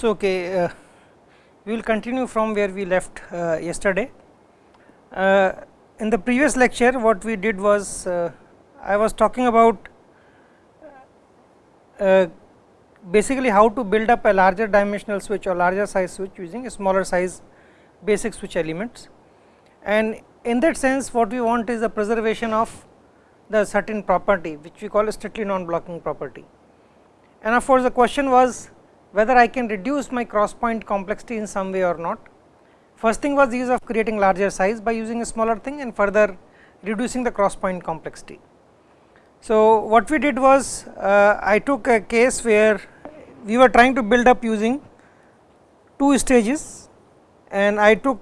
So, okay, uh, we will continue from where we left uh, yesterday. Uh, in the previous lecture what we did was uh, I was talking about uh, basically how to build up a larger dimensional switch or larger size switch using a smaller size basic switch elements. And in that sense what we want is the preservation of the certain property which we call a strictly non blocking property. And of course, the question was whether I can reduce my cross point complexity in some way or not. First thing was the use of creating larger size by using a smaller thing and further reducing the cross point complexity. So, what we did was uh, I took a case where we were trying to build up using two stages and I took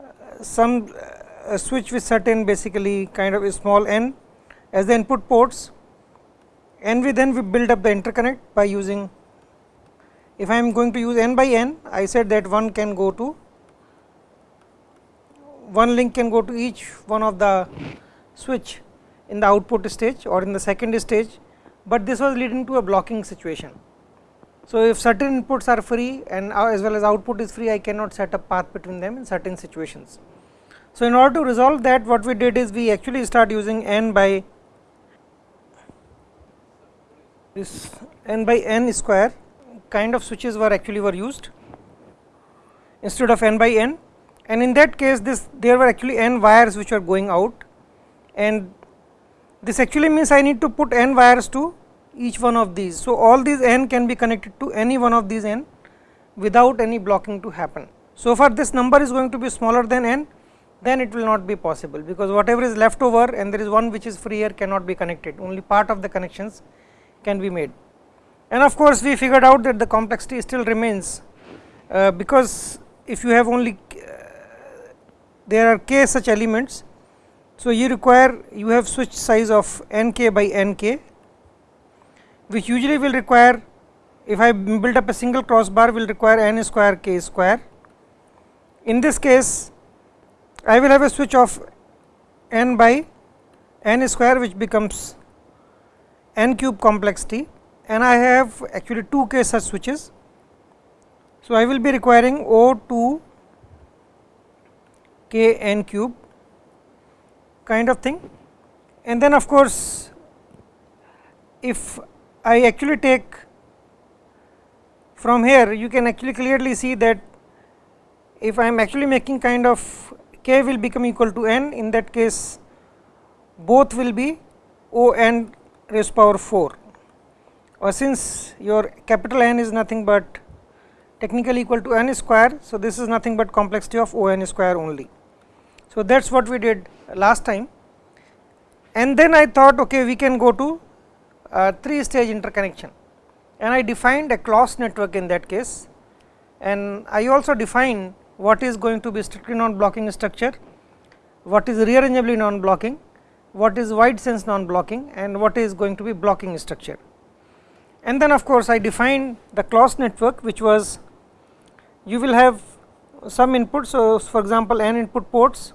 uh, some uh, switch with certain basically kind of a small n as the input ports and we then we build up the interconnect by using if I am going to use n by n, I said that one can go to one link can go to each one of the switch in the output stage or in the second stage, but this was leading to a blocking situation. So, if certain inputs are free and uh, as well as output is free, I cannot set a path between them in certain situations. So, in order to resolve that what we did is we actually start using n by this n by n square kind of switches were actually were used instead of n by n and in that case this there were actually n wires which were going out and this actually means I need to put n wires to each one of these. So, all these n can be connected to any one of these n without any blocking to happen. So, far this number is going to be smaller than n then it will not be possible because whatever is left over and there is one which is free here cannot be connected only part of the connections can be made and of course, we figured out that the complexity still remains uh, because if you have only uh, there are k such elements. So, you require you have switch size of n k by n k which usually will require if I build up a single crossbar will require n square k square. In this case I will have a switch of n by n square which becomes n cube complexity and I have actually 2 k such switches. So, I will be requiring O 2 k n cube kind of thing and then of course, if I actually take from here you can actually clearly see that if I am actually making kind of k will become equal to n in that case both will be O n raised power 4 or since your capital N is nothing but technically equal to n square. So, this is nothing but complexity of O n square only. So, that is what we did last time and then I thought okay we can go to uh, 3 stage interconnection and I defined a Clos network in that case and I also defined what is going to be strictly non blocking structure, what is rearrangeably non blocking, what is wide sense non blocking and what is going to be blocking structure and then of course, I defined the Clos network which was you will have some inputs. So, for example, n input ports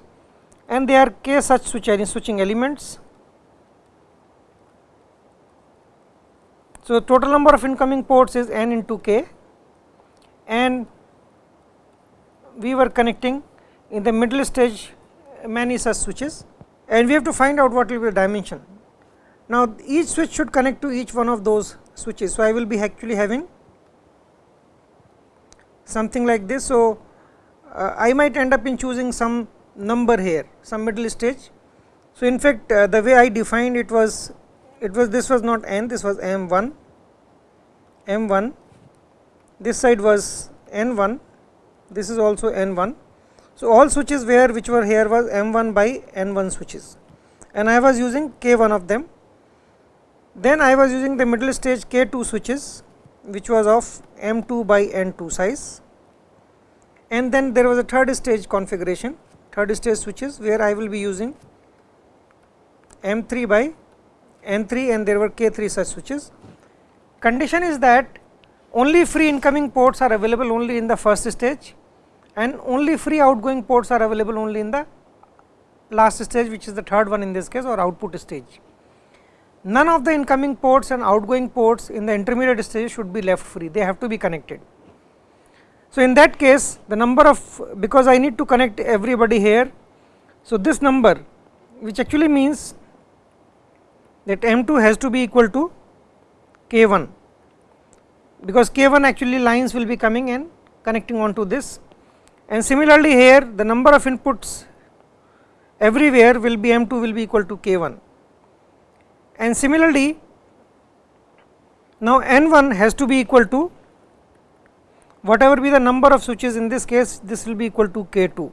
and they are k such switching, switching elements. So, total number of incoming ports is n into k and we were connecting in the middle stage many such switches and we have to find out what will be the dimension. Now, each switch should connect to each one of those switches. So, I will be actually having something like this. So, uh, I might end up in choosing some number here some middle stage. So, in fact, uh, the way I defined it was it was this was not n this was m 1 m 1 this side was n 1 this is also n 1. So, all switches where which were here was m 1 by n 1 switches and I was using k 1 of them then I was using the middle stage K 2 switches which was of M 2 by N 2 size and then there was a third stage configuration third stage switches where I will be using M 3 by N 3 and there were K 3 such switches. Condition is that only free incoming ports are available only in the first stage and only free outgoing ports are available only in the last stage which is the third one in this case or output stage none of the incoming ports and outgoing ports in the intermediate stage should be left free, they have to be connected. So, in that case the number of because I need to connect everybody here. So, this number which actually means that M 2 has to be equal to K 1 because K 1 actually lines will be coming and connecting on to this and similarly here the number of inputs everywhere will be M 2 will be equal to K 1 and similarly now N 1 has to be equal to whatever be the number of switches in this case this will be equal to K 2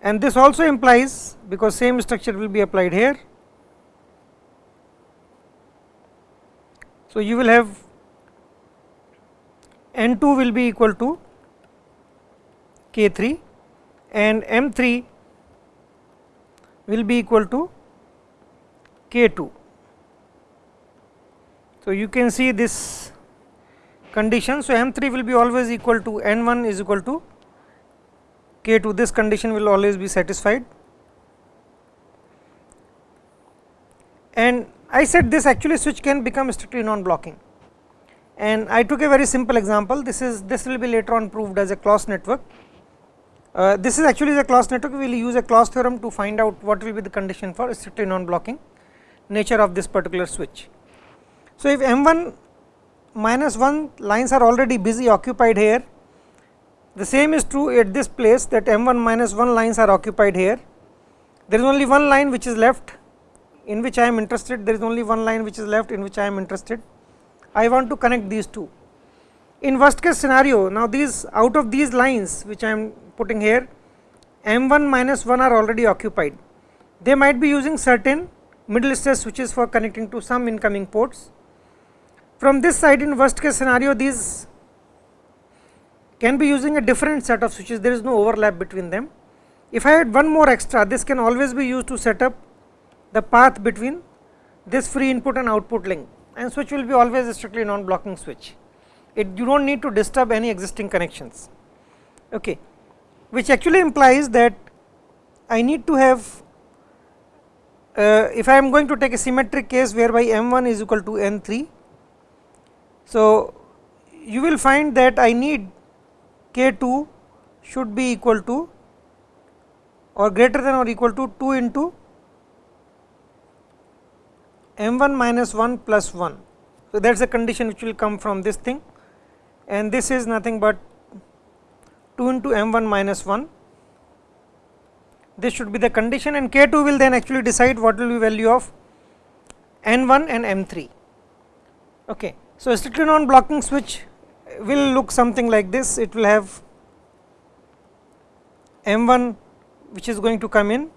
and this also implies because same structure will be applied here. So, you will have N 2 will be equal to K 3 and M 3 will be equal to K 2. So, you can see this condition. So, M 3 will be always equal to N 1 is equal to K 2 this condition will always be satisfied and I said this actually switch can become strictly non blocking and I took a very simple example this is this will be later on proved as a Clos network. Uh, this is actually the Clos network we will use a Clos theorem to find out what will be the condition for strictly non blocking nature of this particular switch. So, if M 1 minus 1 lines are already busy occupied here the same is true at this place that m 1 minus 1 lines are occupied here. There is only one line which is left in which I am interested, there is only one line which is left in which I am interested. I want to connect these two. In worst case scenario, now these out of these lines which I am putting here, m 1 minus 1 are already occupied. They might be using certain middle stage switches for connecting to some incoming ports. From this side in worst case scenario, these can be using a different set of switches there is no overlap between them. If I had one more extra this can always be used to set up the path between this free input and output link and switch will be always a strictly non blocking switch. It you do not need to disturb any existing connections okay which actually implies that I need to have uh, if I am going to take a symmetric case whereby m 1 is equal to n 3. So, you will find that I need k 2 should be equal to or greater than or equal to 2 into m 1 minus 1 plus 1. So, that is a condition which will come from this thing and this is nothing but 2 into m 1 minus 1 this should be the condition and k 2 will then actually decide what will be value of n 1 and m 3. Okay. So, a strictly non blocking switch will look something like this it will have M1 which is going to come in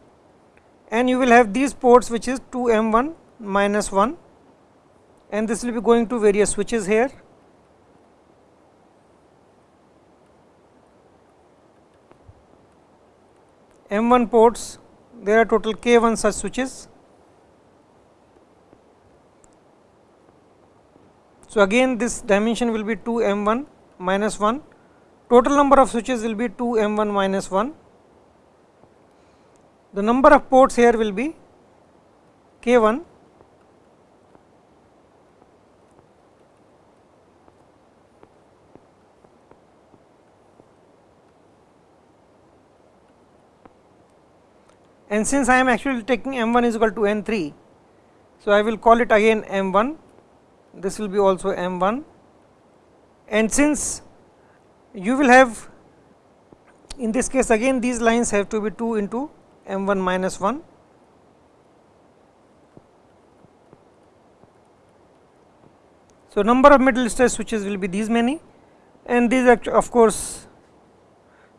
and you will have these ports which is 2 M1 minus 1 and this will be going to various switches here. M1 ports there are total K1 such switches So, again this dimension will be 2 m 1 minus 1 total number of switches will be 2 m 1 minus 1 the number of ports here will be k 1 and since I am actually taking m 1 is equal to n 3. So, I will call it again m 1 this will be also m 1 and since you will have in this case again these lines have to be 2 into m 1 minus 1 So, number of middle stress switches will be these many. And these are of course,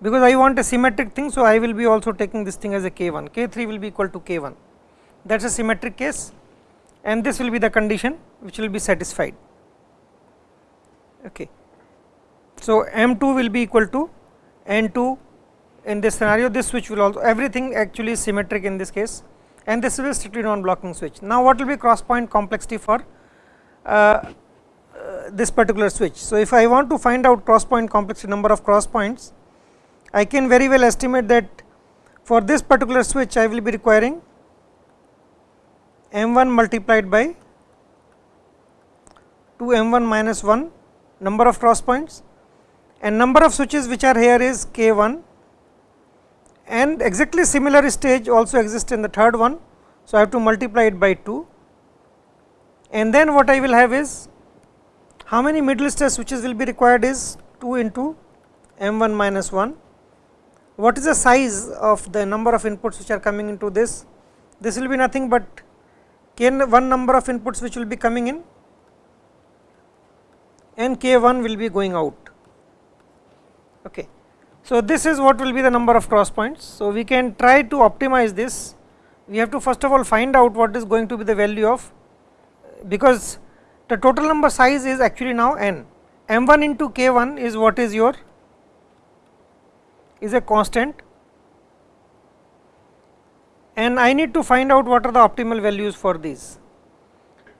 because I want a symmetric thing. So, I will be also taking this thing as a k 1 k 3 will be equal to k 1 that is a symmetric case and this will be the condition which will be satisfied. Okay. So, M 2 will be equal to N 2 in this scenario this switch will also everything actually is symmetric in this case and this is a strictly non blocking switch. Now, what will be cross point complexity for uh, uh, this particular switch. So, if I want to find out cross point complexity number of cross points I can very well estimate that for this particular switch I will be requiring m 1 multiplied by 2 m 1 minus 1 number of cross points and number of switches which are here is k 1 and exactly similar stage also exists in the third one. So, I have to multiply it by 2 and then what I will have is how many middle stage switches will be required is 2 into m 1 minus 1. What is the size of the number of inputs which are coming into this? This will be nothing but k one number of inputs which will be coming in and k 1 will be going out. Okay. So, this is what will be the number of cross points. So, we can try to optimize this. We have to first of all find out what is going to be the value of because the total number size is actually now n m 1 into k 1 is what is your is a constant and I need to find out what are the optimal values for these.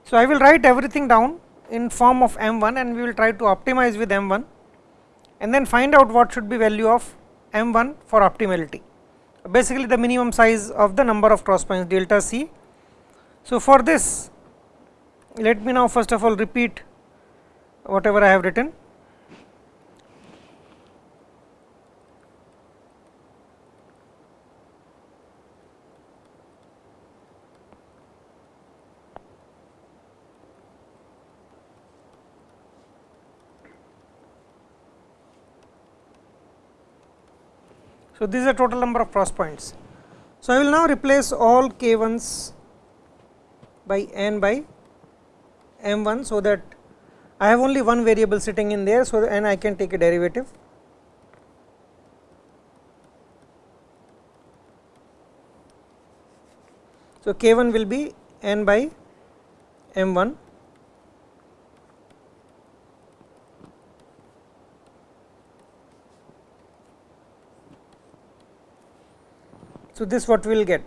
So, I will write everything down in form of m 1 and we will try to optimize with m 1 and then find out what should be value of m 1 for optimality basically the minimum size of the number of cross points delta c. So, for this let me now first of all repeat whatever I have written So, this is the total number of cross points. So, I will now replace all k 1s by n by m 1. So, that I have only one variable sitting in there. So, and I can take a derivative. So, k 1 will be n by m 1 So, this what we will get.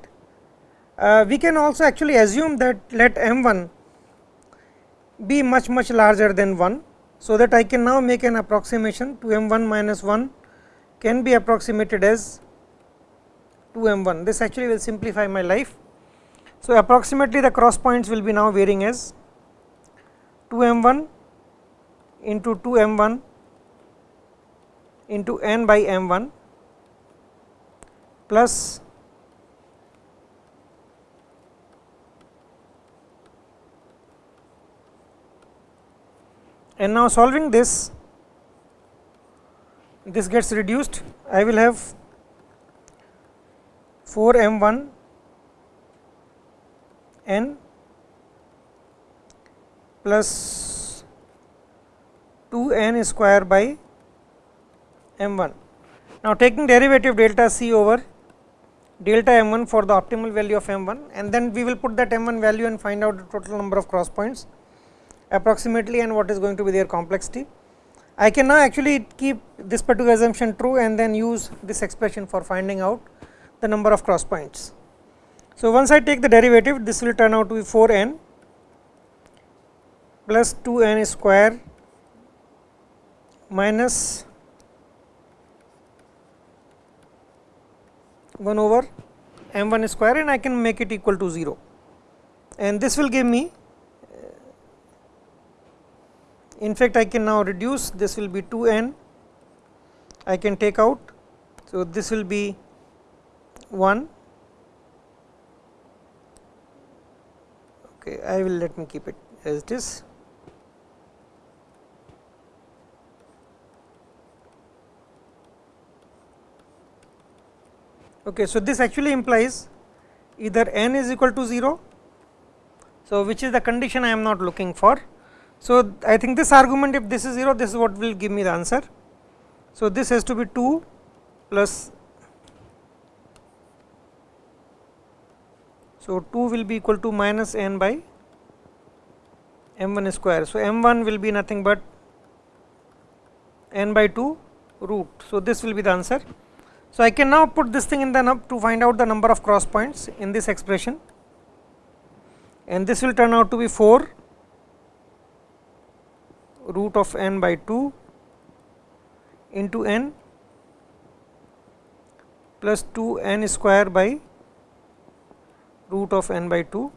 Uh, we can also actually assume that let m 1 be much much larger than 1. So, that I can now make an approximation to m 1 minus 1 can be approximated as 2 m 1 this actually will simplify my life. So, approximately the cross points will be now varying as 2 m 1 into 2 m 1 into n by m 1 plus and now solving this this gets reduced I will have 4 m 1 n plus 2 n square by m 1. Now, taking derivative delta c over delta m 1 for the optimal value of m 1 and then we will put that m 1 value and find out the total number of cross points approximately and what is going to be their complexity. I can now actually keep this particular assumption true and then use this expression for finding out the number of cross points. So, once I take the derivative this will turn out to be 4 n plus 2 n square minus 1 over m 1 square and I can make it equal to 0 and this will give me in fact, I can now reduce this will be 2 n I can take out. So, this will be 1 okay I will let me keep it as it is. Okay, so this actually implies either n is equal to 0. So, which is the condition I am not looking for so, I think this argument if this is 0 this is what will give me the answer. So, this has to be 2 plus so 2 will be equal to minus n by m 1 square. So, m 1 will be nothing but n by 2 root. So, this will be the answer. So, I can now put this thing in the nub to find out the number of cross points in this expression and this will turn out to be 4 root of n by 2 into n plus 2 n square by root of n by 2.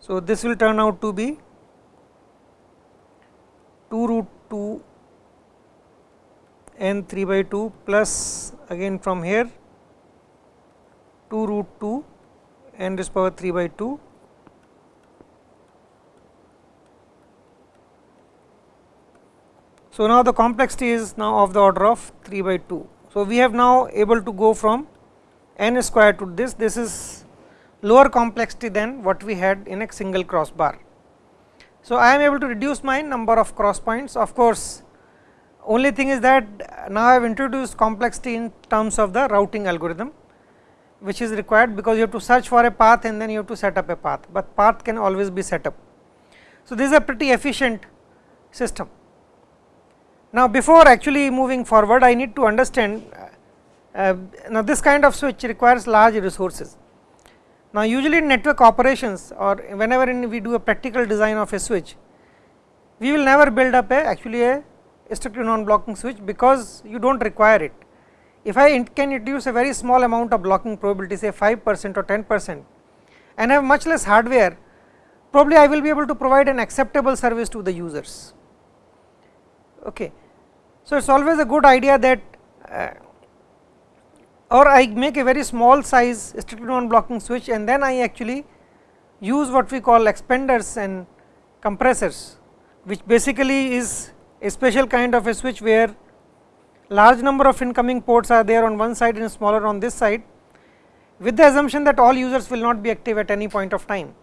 So, this will turn out to be 2 root 2 n 3 by 2 plus again from here 2 root 2 n raised power 3 by 2 So, now the complexity is now of the order of 3 by 2. So, we have now able to go from n square to this, this is lower complexity than what we had in a single crossbar. So, I am able to reduce my number of cross points of course, only thing is that now I have introduced complexity in terms of the routing algorithm which is required because you have to search for a path and then you have to set up a path, but path can always be set up. So, this is a pretty efficient system. Now, before actually moving forward I need to understand uh, now this kind of switch requires large resources. Now, usually in network operations or whenever we do a practical design of a switch, we will never build up a actually a strictly non blocking switch because you do not require it. If I can introduce a very small amount of blocking probability say 5 percent or 10 percent and have much less hardware, probably I will be able to provide an acceptable service to the users. Okay. So, it is always a good idea that uh, or I make a very small size strictly non blocking switch and then I actually use what we call expanders and compressors which basically is a special kind of a switch where large number of incoming ports are there on one side and smaller on this side with the assumption that all users will not be active at any point of time.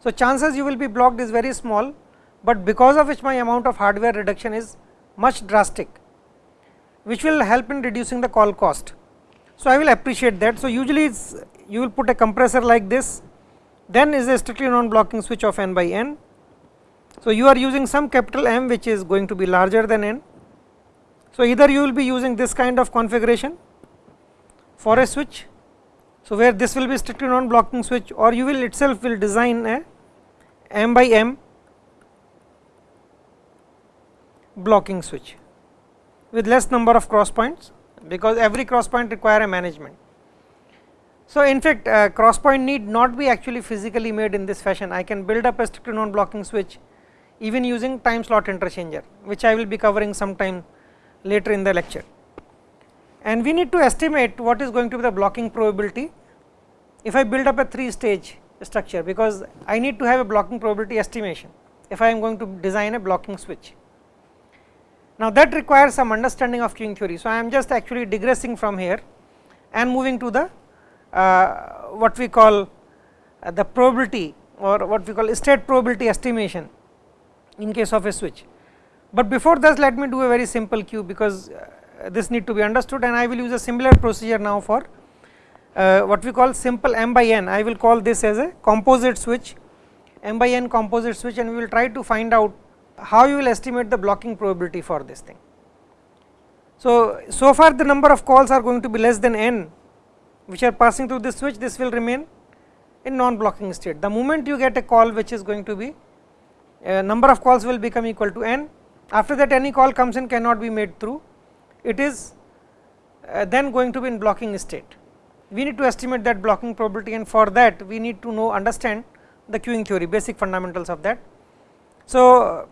So, chances you will be blocked is very small, but because of which my amount of hardware reduction is much drastic which will help in reducing the call cost. So, I will appreciate that. So, usually you will put a compressor like this then is a strictly non blocking switch of n by n. So, you are using some capital M which is going to be larger than n. So, either you will be using this kind of configuration for a switch. So, where this will be strictly non blocking switch or you will itself will design a m by m blocking switch with less number of cross points because every cross point require a management. So, in fact uh, cross point need not be actually physically made in this fashion I can build up a strictly non blocking switch even using time slot interchanger which I will be covering sometime later in the lecture. And we need to estimate what is going to be the blocking probability if I build up a 3 stage structure because I need to have a blocking probability estimation if I am going to design a blocking switch. Now that requires some understanding of queuing theory. So I am just actually digressing from here and moving to the uh, what we call uh, the probability or what we call state probability estimation in case of a switch. But before that let me do a very simple queue because uh, this need to be understood and I will use a similar procedure now for uh, what we call simple m by n I will call this as a composite switch m by n composite switch and we will try to find out how you will estimate the blocking probability for this thing. So, so far the number of calls are going to be less than n which are passing through this switch this will remain in non blocking state. The moment you get a call which is going to be uh, number of calls will become equal to n after that any call comes in cannot be made through it is uh, then going to be in blocking state. We need to estimate that blocking probability and for that we need to know understand the queuing theory basic fundamentals of that. So,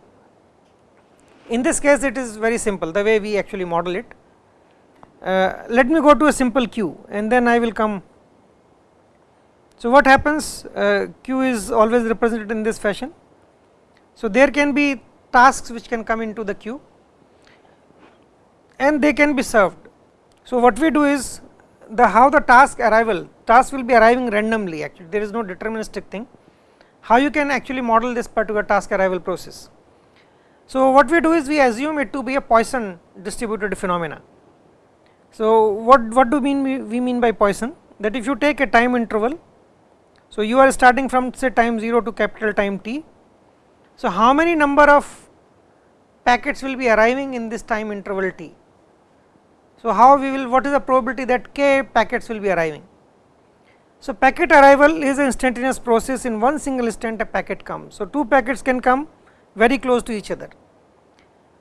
in this case it is very simple the way we actually model it. Uh, let me go to a simple queue and then I will come. So, what happens uh, queue is always represented in this fashion. So, there can be tasks which can come into the queue and they can be served. So, what we do is the how the task arrival task will be arriving randomly actually there is no deterministic thing how you can actually model this particular task arrival process. So, what we do is we assume it to be a Poisson distributed phenomena. So, what, what do mean we, we mean by Poisson that if you take a time interval, so you are starting from say time 0 to capital time t. So, how many number of packets will be arriving in this time interval t. So, how we will what is the probability that k packets will be arriving. So, packet arrival is an instantaneous process in one single instant a packet comes. So, two packets can come very close to each other.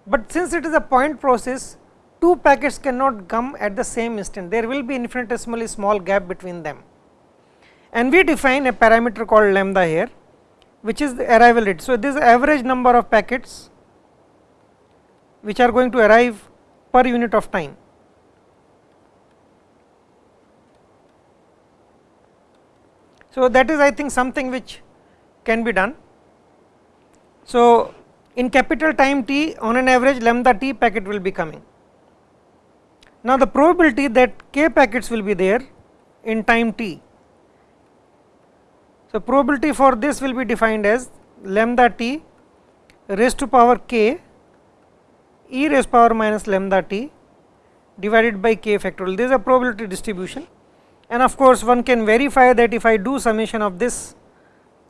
But since it is a point process, two packets cannot come at the same instant, there will be infinitesimally small gap between them. And we define a parameter called lambda here, which is the arrival rate. So, this is average number of packets which are going to arrive per unit of time. So, that is I think something which can be done. So, in capital time t on an average lambda t packet will be coming. Now, the probability that k packets will be there in time t. So, probability for this will be defined as lambda t raised to power k e raised power minus lambda t divided by k factorial. This is a probability distribution and of course, one can verify that if I do summation of this,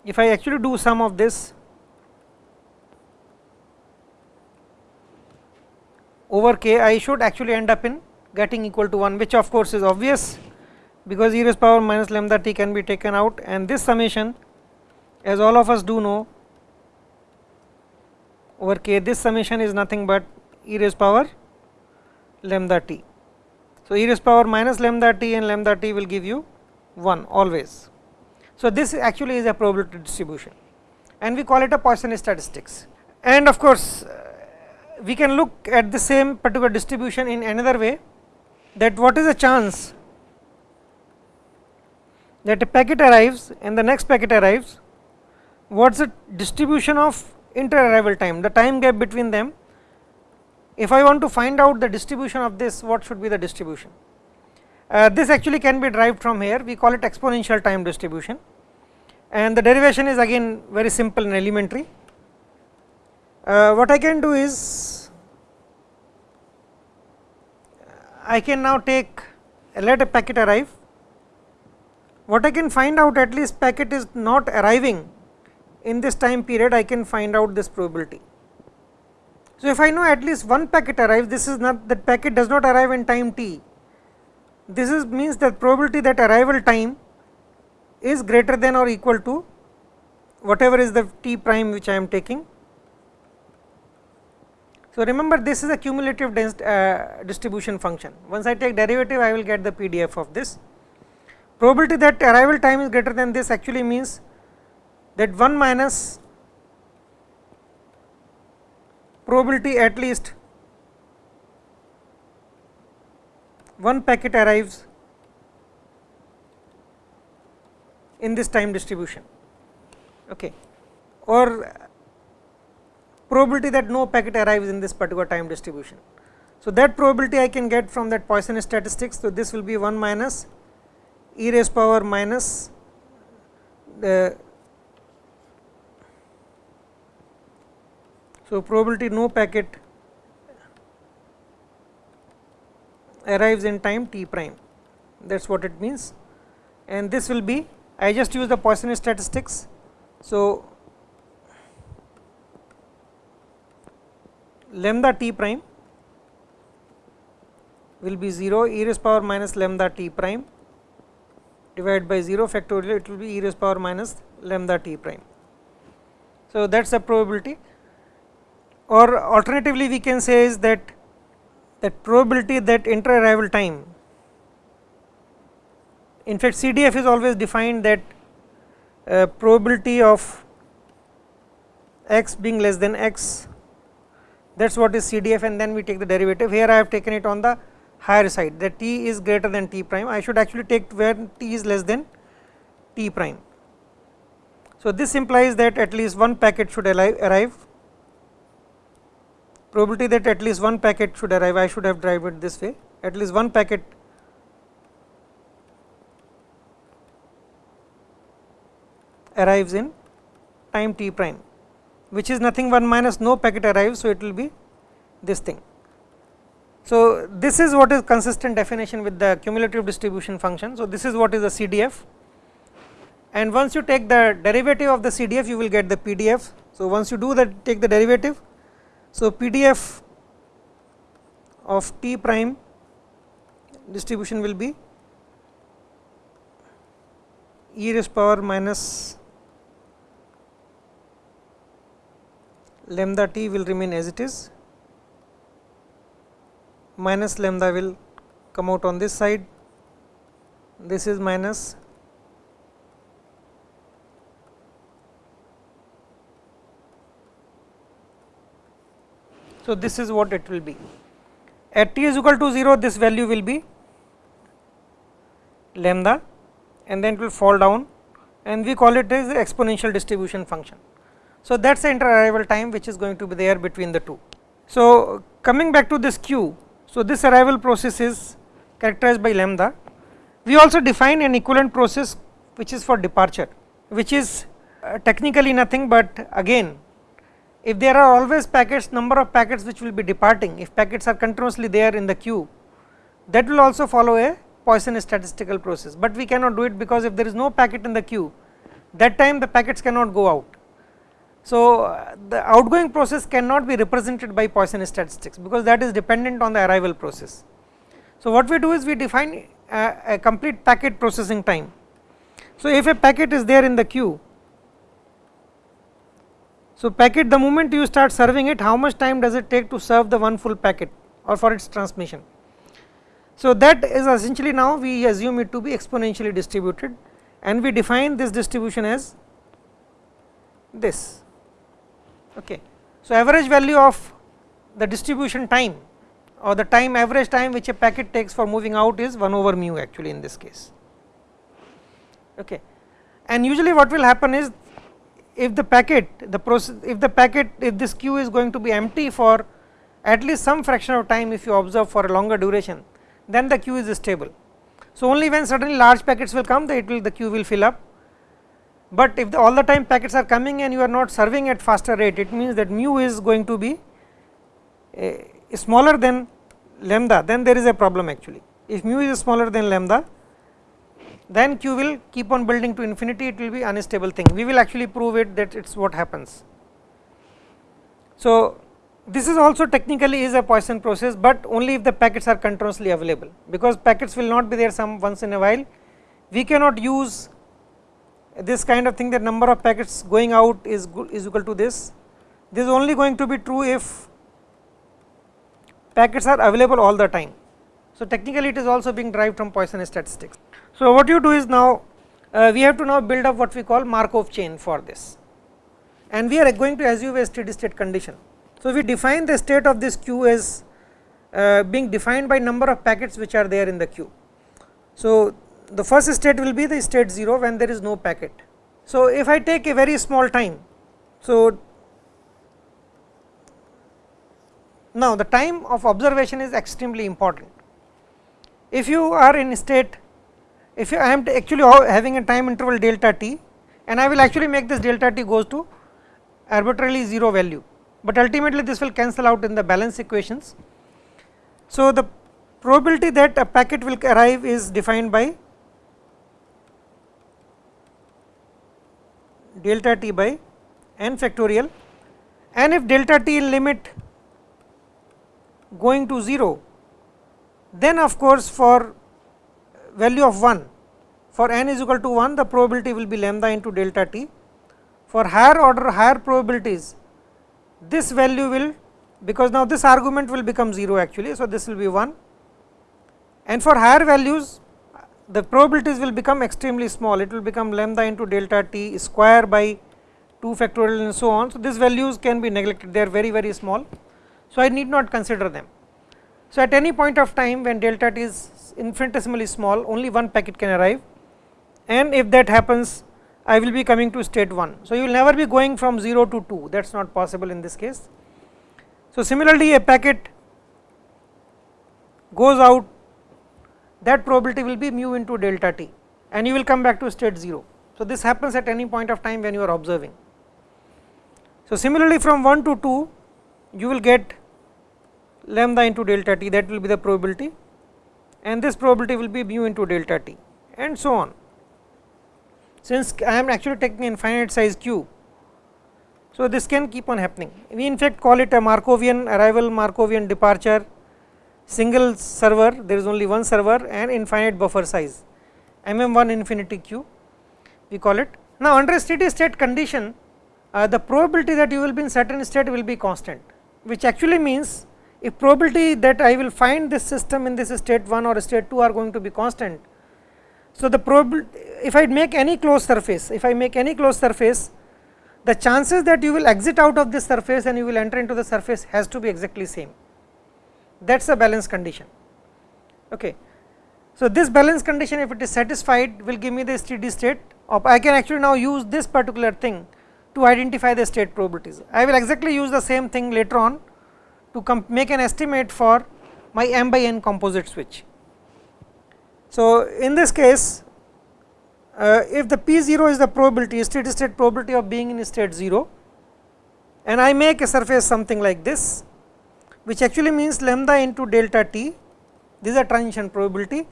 if I actually do sum of this over k, I should actually end up in getting equal to 1 which of course is obvious because e raised power minus lambda t can be taken out and this summation as all of us do know over k this summation is nothing but e raised power lambda t. So, e raised power minus lambda t and lambda t will give you 1 always. So, this actually is a probability distribution and we call it a Poisson statistics and of course, we can look at the same particular distribution in another way that what is the chance that a packet arrives and the next packet arrives, what is the distribution of inter arrival time, the time gap between them if I want to find out the distribution of this, what should be the distribution? Uh, this actually can be derived from here, we call it exponential time distribution and the derivation is again very simple and elementary. Uh, what I can do is, I can now take let a packet arrive, what I can find out at least packet is not arriving in this time period, I can find out this probability. So, if I know at least one packet arrives, this is not that packet does not arrive in time t. This is means that probability that arrival time is greater than or equal to whatever is the t prime which I am taking. So, remember this is a cumulative uh, distribution function. Once I take derivative, I will get the PDF of this. Probability that arrival time is greater than this actually means that 1 minus probability at least one packet arrives in this time distribution okay or probability that no packet arrives in this particular time distribution. So, that probability I can get from that Poisson statistics. So, this will be 1 minus e raised power minus the So, probability no packet arrives in time t prime that is what it means and this will be I just use the Poisson statistics. So, lambda t prime will be 0 e raised power minus lambda t prime divided by 0 factorial it will be e raised power minus lambda t prime. So, that is the probability or alternatively we can say is that that probability that inter arrival time in fact CDF is always defined that uh, probability of x being less than x that is what is CDF and then we take the derivative. Here I have taken it on the higher side. That t is greater than t prime. I should actually take where t is less than t prime. So, this implies that at least one packet should arrive. Probability that at least one packet should arrive I should have derived it this way. At least one packet arrives in time t prime which is nothing 1 minus no packet arrives. So, it will be this thing. So, this is what is consistent definition with the cumulative distribution function. So, this is what is the CDF and once you take the derivative of the CDF you will get the PDF. So, once you do that take the derivative so, PDF of t prime distribution will be e raised power minus lambda t will remain as it is. Minus lambda will come out on this side. This is minus So, this is what it will be. At t is equal to 0 this value will be lambda and then it will fall down and we call it as the exponential distribution function. So, that is the inter arrival time which is going to be there between the two. So, coming back to this queue, so this arrival process is characterized by lambda. We also define an equivalent process which is for departure which is uh, technically nothing but again if there are always packets number of packets which will be departing if packets are continuously there in the queue that will also follow a Poisson statistical process, but we cannot do it because if there is no packet in the queue that time the packets cannot go out. So, the outgoing process cannot be represented by Poisson statistics because that is dependent on the arrival process. So, what we do is we define a, a complete packet processing time. So, if a packet is there in the queue, so packet the moment you start serving it how much time does it take to serve the one full packet or for its transmission. So, that is essentially now we assume it to be exponentially distributed and we define this distribution as this. Okay. So, average value of the distribution time or the time average time which a packet takes for moving out is 1 over mu actually in this case. Okay. And usually what will happen is if the packet the process if the packet if this queue is going to be empty for at least some fraction of time if you observe for a longer duration then the queue is stable. So, only when suddenly large packets will come the it will the queue will fill up, but if the all the time packets are coming and you are not serving at faster rate it means that mu is going to be uh, smaller than lambda then there is a problem actually. If mu is smaller than lambda then q will keep on building to infinity it will be unstable thing we will actually prove it that it is what happens. So, this is also technically is a Poisson process, but only if the packets are continuously available because packets will not be there some once in a while. We cannot use this kind of thing that number of packets going out is, is equal to this. This is only going to be true if packets are available all the time. So, technically it is also being derived from Poisson statistics. So, what you do is now uh, we have to now build up what we call Markov chain for this and we are going to assume a steady state condition. So, we define the state of this queue as uh, being defined by number of packets which are there in the queue. So, the first state will be the state 0 when there is no packet. So, if I take a very small time, so now the time of observation is extremely important. If you are in state, if I am actually having a time interval delta t and I will actually make this delta t goes to arbitrarily 0 value but ultimately this will cancel out in the balance equations. So, the probability that a packet will arrive is defined by delta t by n factorial and if delta t limit going to 0 then of course for value of 1 for n is equal to 1 the probability will be lambda into delta t for higher order higher probabilities this value will because now this argument will become 0 actually. So, this will be 1 and for higher values the probabilities will become extremely small it will become lambda into delta t square by 2 factorial and so on. So, these values can be neglected they are very very small. So, I need not consider them. So, at any point of time when delta t is infinitesimally small only one packet can arrive and if that happens I will be coming to state 1. So, you will never be going from 0 to 2 that is not possible in this case. So, similarly a packet goes out that probability will be mu into delta t and you will come back to state 0. So, this happens at any point of time when you are observing. So, similarly from 1 to 2 you will get lambda into delta t that will be the probability and this probability will be mu into delta t and so on since I am actually taking infinite size q. So, this can keep on happening we in fact call it a Markovian arrival Markovian departure single server there is only one server and infinite buffer size mm1 infinity q we call it. Now, under steady state condition uh, the probability that you will be in certain state will be constant which actually means if probability that I will find this system in this state 1 or state 2 are going to be constant so, the probability if I make any closed surface if I make any closed surface the chances that you will exit out of this surface and you will enter into the surface has to be exactly same that is a balance condition. Okay. So, this balance condition if it is satisfied will give me the steady state of I can actually now use this particular thing to identify the state probabilities. I will exactly use the same thing later on to make an estimate for my m by n composite switch. So, in this case uh, if the p 0 is the probability steady state probability of being in state 0 and I make a surface something like this which actually means lambda into delta t this is a transition probability.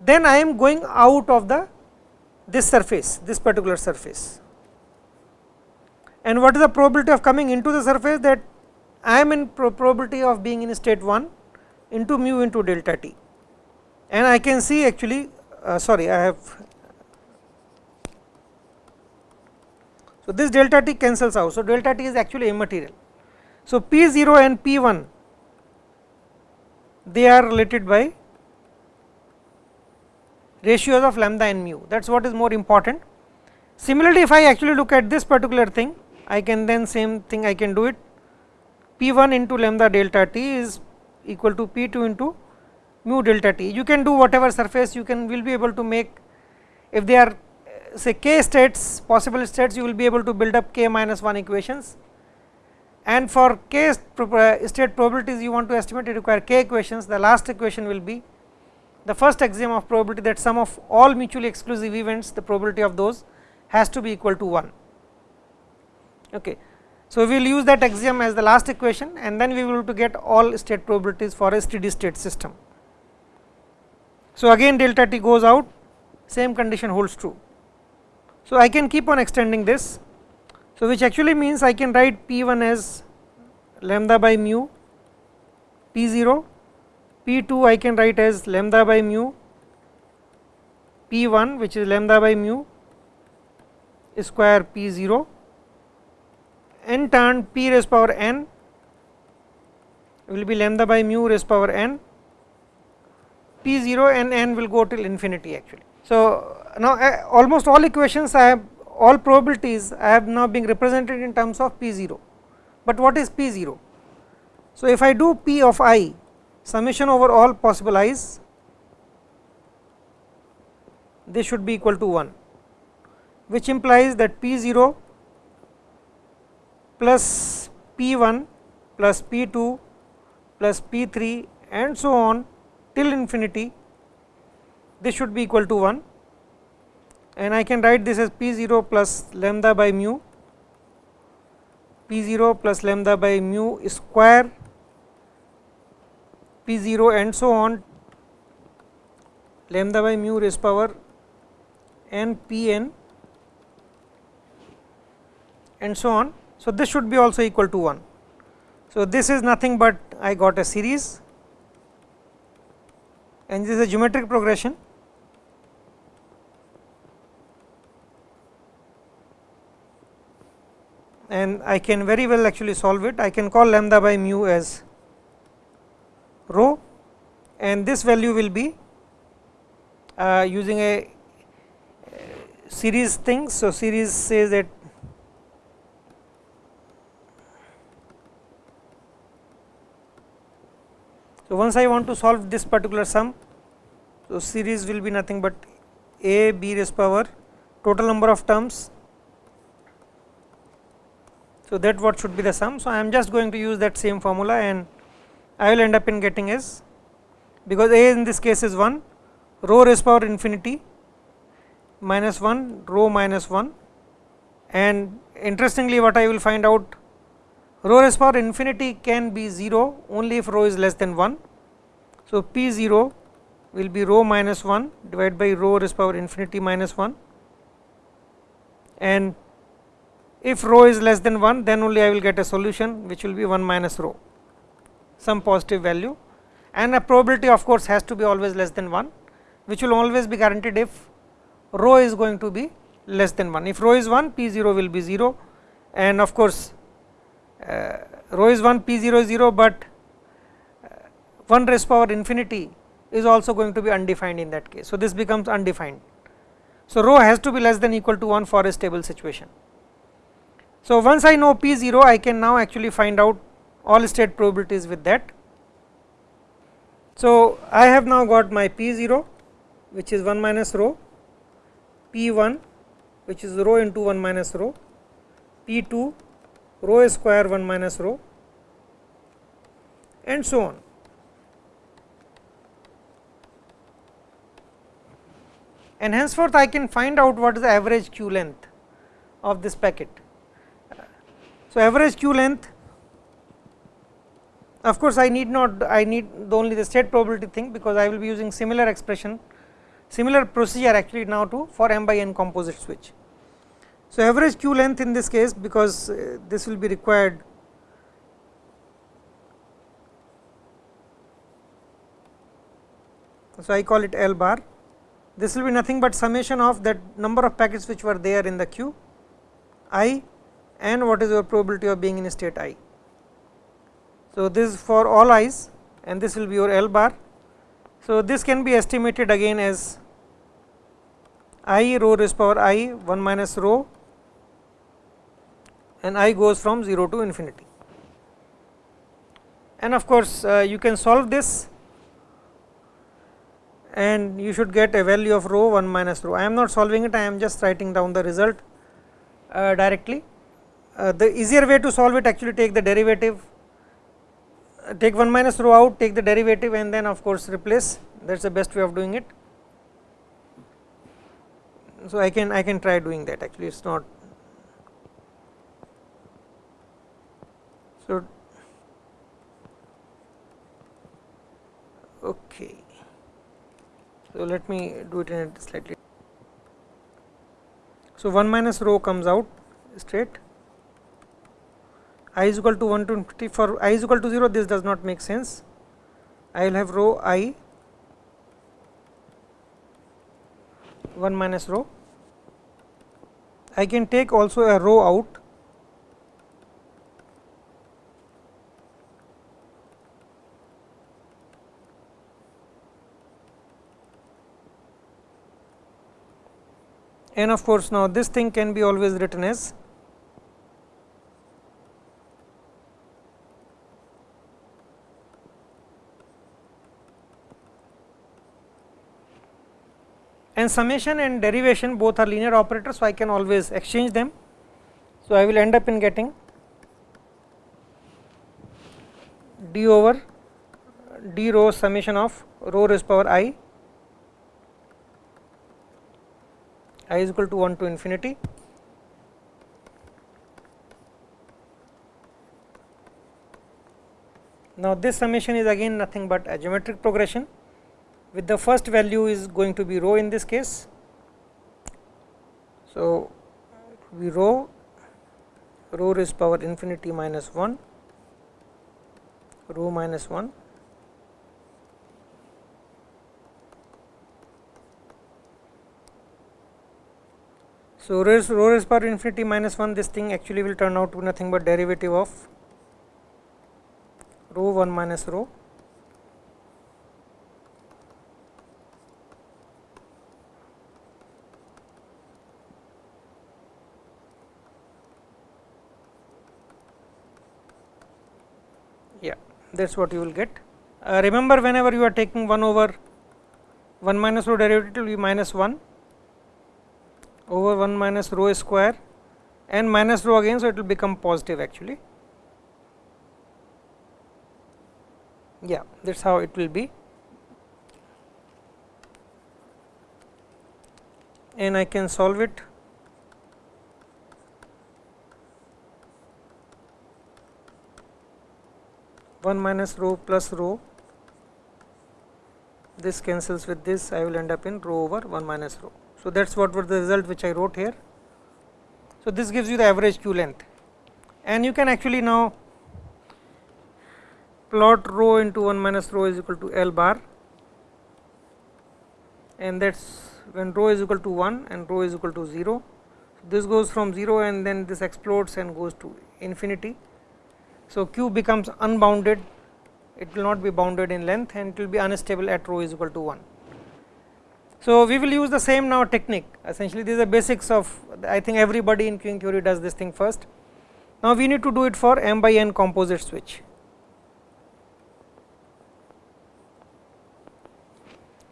Then I am going out of the this surface this particular surface. And what is the probability of coming into the surface that I am in probability of being in state 1 into mu into delta t. And I can see actually uh, sorry I have so this delta t cancels out. So delta t is actually immaterial so p 0 and p 1 they are related by ratios of lambda and mu that is what is more important. Similarly, if I actually look at this particular thing I can then same thing I can do it p 1 into lambda delta t is equal to p 2 into mu delta t. You can do whatever surface you can will be able to make if they are say k states possible states you will be able to build up k minus 1 equations and for k uh, state probabilities you want to estimate you require k equations the last equation will be the first axiom of probability that sum of all mutually exclusive events the probability of those has to be equal to 1 okay. So, we will use that axiom as the last equation and then we will to get all state probabilities for a steady state system. So, again delta t goes out same condition holds true. So, I can keep on extending this. So, which actually means I can write p 1 as lambda by mu p 0 P 2 I can write as lambda by mu P 1 which is lambda by mu square P 0 n turn P raised power n will be lambda by mu raised power n P 0 and n will go till infinity actually. So, now uh, almost all equations I have all probabilities have now been represented in terms of P 0, but what is P 0? So, if I do P of i summation over all possible i's this should be equal to 1 which implies that p 0 plus p 1 plus p 2 plus p 3 and so on till infinity this should be equal to 1 and I can write this as p 0 plus lambda by mu. P 0 plus lambda by mu square. P 0 and so on. Lambda by mu raised power n p n and so on. So, this should be also equal to 1. So, this is nothing but I got a series. And this is a geometric progression and I can very well actually solve it. I can call lambda by mu as rho and this value will be uh, using a series thing. So, series says that So, once I want to solve this particular sum, so series will be nothing but a b raised power total number of terms. So, that what should be the sum. So, I am just going to use that same formula and I will end up in getting is because a in this case is 1 rho raised power infinity minus 1 rho minus 1 and interestingly what I will find out rho raised power infinity can be 0 only if rho is less than 1. So, p 0 will be rho minus 1 divided by rho raised power infinity minus 1 and if rho is less than 1 then only I will get a solution which will be 1 minus rho some positive value. And a probability of course has to be always less than 1 which will always be guaranteed if rho is going to be less than 1 if rho is 1 p 0 will be 0 and of course uh, rho is 1 p 0 is 0 but uh, 1 raised power infinity is also going to be undefined in that case. So this becomes undefined. So, rho has to be less than equal to 1 for a stable situation. So, once I know P 0 I can now actually find out all state probabilities with that. So, I have now got my P 0 which is 1 minus rho, P 1 which is rho into 1 minus rho, P 2 rho square 1 minus rho and so on. And henceforth I can find out what is the average queue length of this packet. So, average queue length of course, I need not I need the only the state probability thing because I will be using similar expression similar procedure actually now to for m by n composite switch. So, average queue length in this case because uh, this will be required so I call it L bar this will be nothing but summation of that number of packets which were there in the queue i and what is your probability of being in state i. So, this is for all i's and this will be your L bar. So, this can be estimated again as i rho raised power i 1 minus rho and i goes from 0 to infinity. And of course, uh, you can solve this and you should get a value of rho 1 minus rho. I am not solving it, I am just writing down the result uh, directly. Uh, the easier way to solve it actually take the derivative, take 1 minus rho out, take the derivative and then of course replace that is the best way of doing it. So, I can I can try doing that actually it is not. So, okay. So, let me do it in a slightly. So, 1 minus rho comes out straight i is equal to 120 for i is equal to 0 this does not make sense. I will have rho i 1 minus rho. I can take also a rho out. And of course, now this thing can be always written as summation and derivation both are linear operators. So, I can always exchange them. So, I will end up in getting d over d rho summation of rho raised power i i is equal to 1 to infinity. Now, this summation is again nothing but a geometric progression with the first value is going to be rho in this case. So, we rho rho raised power infinity minus 1 rho minus 1 So, rho raised power infinity minus 1 this thing actually will turn out to be nothing but derivative of rho 1 minus rho yeah that is what you will get. Uh, remember whenever you are taking 1 over 1 minus rho derivative will be minus 1 over 1 minus rho square and minus rho again. So, it will become positive actually yeah that is how it will be and I can solve it one minus rho plus rho this cancels with this I will end up in rho over 1 minus rho. So, that is what was the result which I wrote here. So, this gives you the average queue length and you can actually now plot rho into 1 minus rho is equal to L bar and that is when rho is equal to 1 and rho is equal to 0. So, this goes from 0 and then this explodes and goes to infinity. So, queue becomes unbounded it will not be bounded in length and it will be unstable at rho is equal to 1. So, we will use the same now technique essentially these are basics of I think everybody in queuing theory does this thing first. Now, we need to do it for m by n composite switch.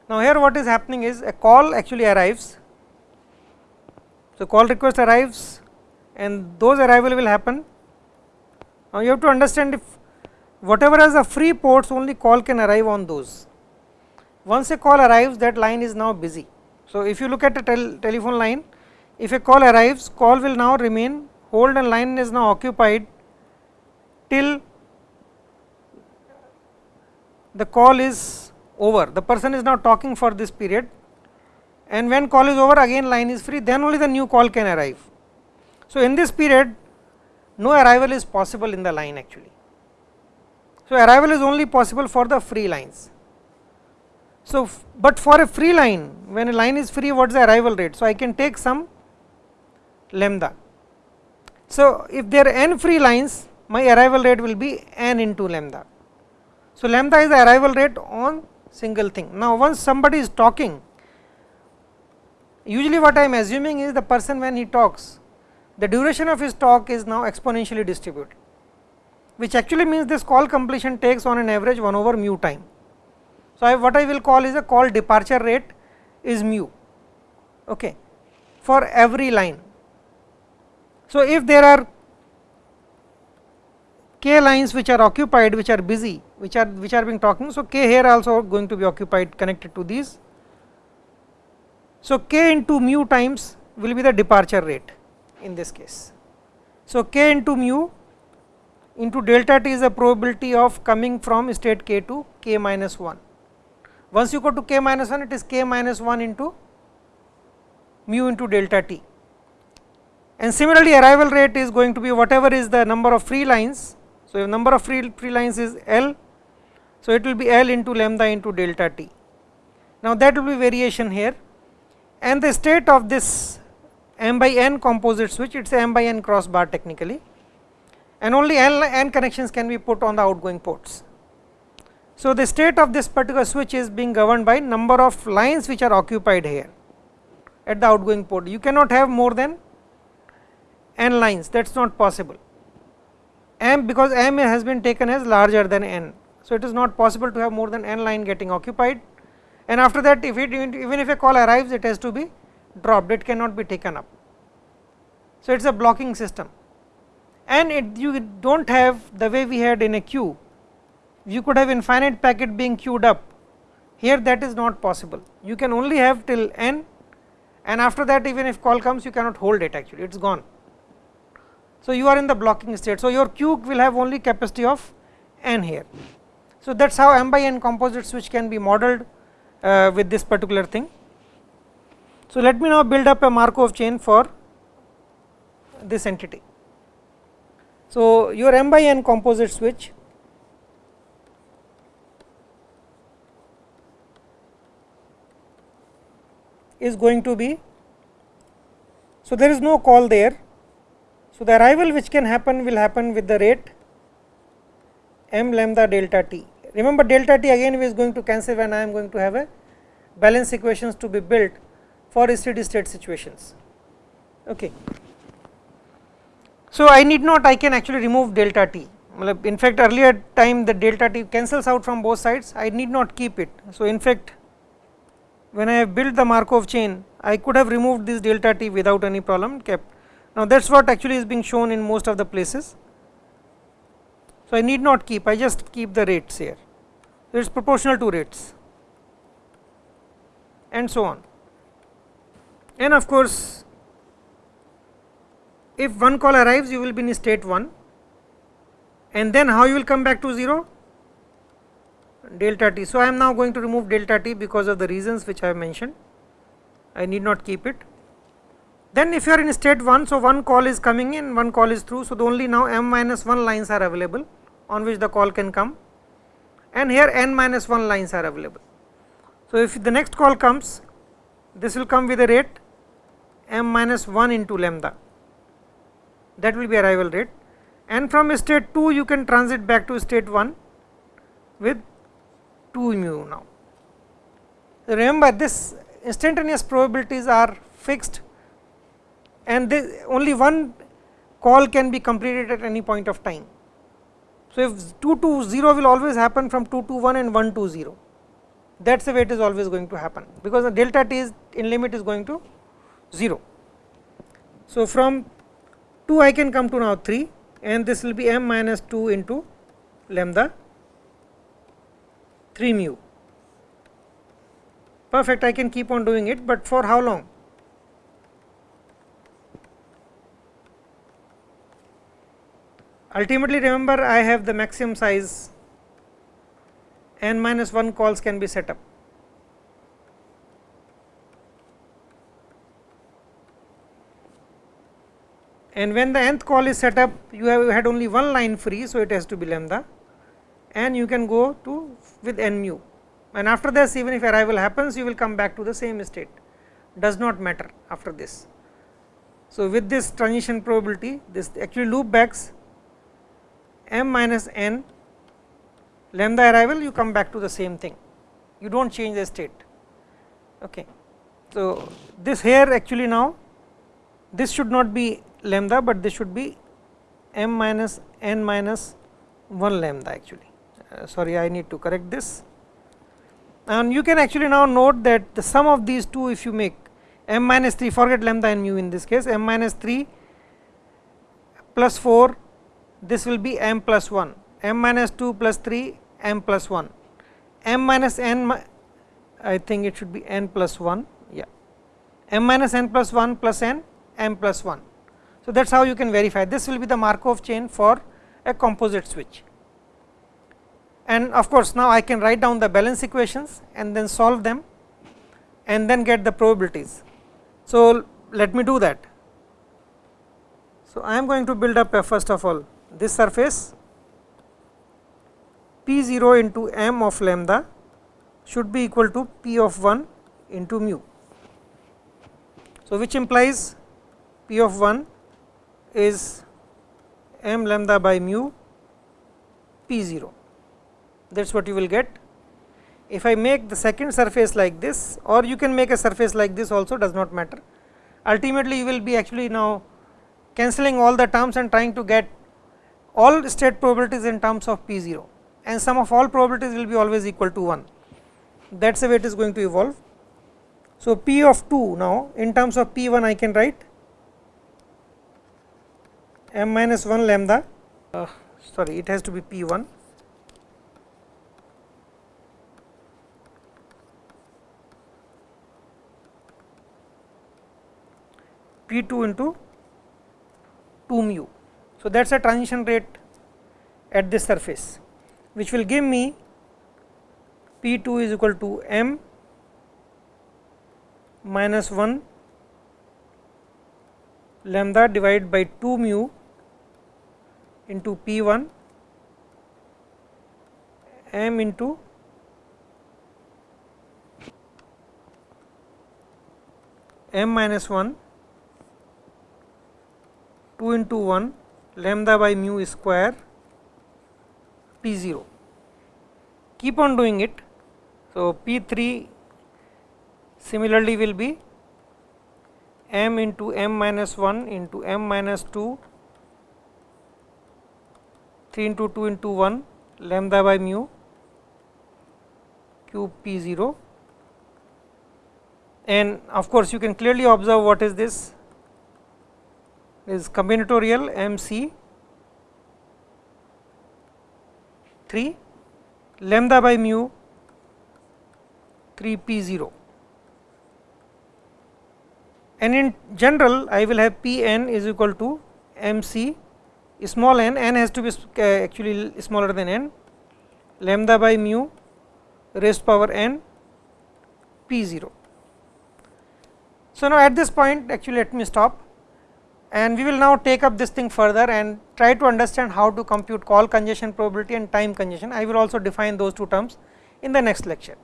Now, here what is happening is a call actually arrives. So, call request arrives and those arrival will happen. Now, you have to understand if whatever has a free ports only call can arrive on those once a call arrives that line is now busy. So, if you look at a tel telephone line if a call arrives call will now remain hold and line is now occupied till the call is over the person is now talking for this period and when call is over again line is free then only the new call can arrive. So, in this period no arrival is possible in the line actually. So, arrival is only possible for the free lines. So, but for a free line when a line is free what is the arrival rate. So, I can take some lambda. So, if there are n free lines my arrival rate will be n into lambda. So, lambda is the arrival rate on single thing. Now, once somebody is talking usually what I am assuming is the person when he talks the duration of his talk is now exponentially distributed which actually means this call completion takes on an average 1 over mu time. So, I what I will call is a call departure rate is mu okay, for every line. So, if there are k lines which are occupied which are busy which are which are being talking. So, k here also going to be occupied connected to these. So, k into mu times will be the departure rate in this case. So, k into mu into delta t is the probability of coming from state k to k minus 1. Once you go to k minus 1 it is k minus 1 into mu into delta t and similarly arrival rate is going to be whatever is the number of free lines. So, if number of free, free lines is L, so it will be L into lambda into delta t. Now, that will be variation here and the state of this m by n composite switch it is m by n cross bar technically and only n, n connections can be put on the outgoing ports. So, the state of this particular switch is being governed by number of lines which are occupied here at the outgoing port. You cannot have more than n lines that is not possible m because m has been taken as larger than n. So, it is not possible to have more than n line getting occupied and after that if it even if a call arrives it has to be dropped it cannot be taken up. So, it is a blocking system and it you do not have the way we had in a queue you could have infinite packet being queued up here that is not possible you can only have till n and after that even if call comes you cannot hold it actually it is gone. So, you are in the blocking state. So, your queue will have only capacity of n here. So, that is how m by n composite switch can be modeled uh, with this particular thing. So, let me now build up a Markov chain for this entity. So, your m by n composite switch is going to be so there is no call there. So the arrival which can happen will happen with the rate m lambda delta t. Remember delta t again is going to cancel when I am going to have a balance equations to be built for steady state situations. Okay. So I need not I can actually remove delta t. In fact earlier time the delta t cancels out from both sides I need not keep it. So in fact when I have built the Markov chain I could have removed this delta t without any problem kept. Now that is what actually is being shown in most of the places. So I need not keep I just keep the rates here. It is proportional to rates. And so on and of course if one call arrives you will be in state 1 and then how you will come back to 0 delta t. So, I am now going to remove delta t because of the reasons which I have mentioned, I need not keep it. Then if you are in state 1, so one call is coming in, one call is through, so the only now m minus 1 lines are available on which the call can come and here n minus 1 lines are available. So, if the next call comes, this will come with a rate m minus 1 into lambda, that will be arrival rate and from state 2 you can transit back to state 1 with 2 mu now. Remember this instantaneous probabilities are fixed and they, only one call can be completed at any point of time. So, if 2 to 0 will always happen from 2 to 1 and 1 to 0 that is the way it is always going to happen because the delta t is in limit is going to 0. So, from 2 I can come to now 3 and this will be m minus 2 into lambda 3 mu perfect I can keep on doing it, but for how long ultimately remember I have the maximum size n minus 1 calls can be set up. And when the nth call is set up, you have had only one line free, so it has to be lambda, and you can go to with n mu. And after this, even if arrival happens, you will come back to the same state, does not matter after this. So, with this transition probability, this actually loop backs m minus n lambda arrival you come back to the same thing you do not change the state. Okay. So, this here actually now this should not be lambda, but this should be m minus n minus 1 lambda actually. Uh, sorry I need to correct this. And you can actually now note that the sum of these two if you make m minus 3 forget lambda and mu in this case m minus 3 plus 4 this will be m plus 1 m minus 2 plus 3 m plus 1 m minus n I think it should be n plus 1 yeah. m minus n plus 1 plus n m plus 1. So, that is how you can verify this will be the Markov chain for a composite switch and of course, now I can write down the balance equations and then solve them and then get the probabilities. So, let me do that. So, I am going to build up a first of all this surface P 0 into m of lambda should be equal to P of 1 into mu. So, which implies P of 1 is m lambda by mu P 0 that is what you will get. If I make the second surface like this or you can make a surface like this also does not matter. Ultimately, you will be actually now cancelling all the terms and trying to get all state probabilities in terms of P 0 and sum of all probabilities will be always equal to 1 that is the way it is going to evolve. So, P of 2 now in terms of P 1 I can write m minus 1 lambda uh, sorry it has to be P 1 P 2 into 2 mu. So, that is a transition rate at this surface which will give me P 2 is equal to m minus 1 lambda divided by 2 mu into P 1 m into m minus 1 2 into 1 lambda by mu square P 0. Keep on doing it. So, P 3 similarly will be m into m minus 1 into m minus 2 3 into 2 into 1 lambda by mu cube P 0 and of course, you can clearly observe what is this. Is combinatorial M C 3 lambda by mu 3 P 0 and in general I will have P n is equal to M C small n, n has to be actually smaller than n lambda by mu raised power n P 0. So, now at this point actually let me stop and we will now take up this thing further and try to understand how to compute call congestion probability and time congestion. I will also define those two terms in the next lecture.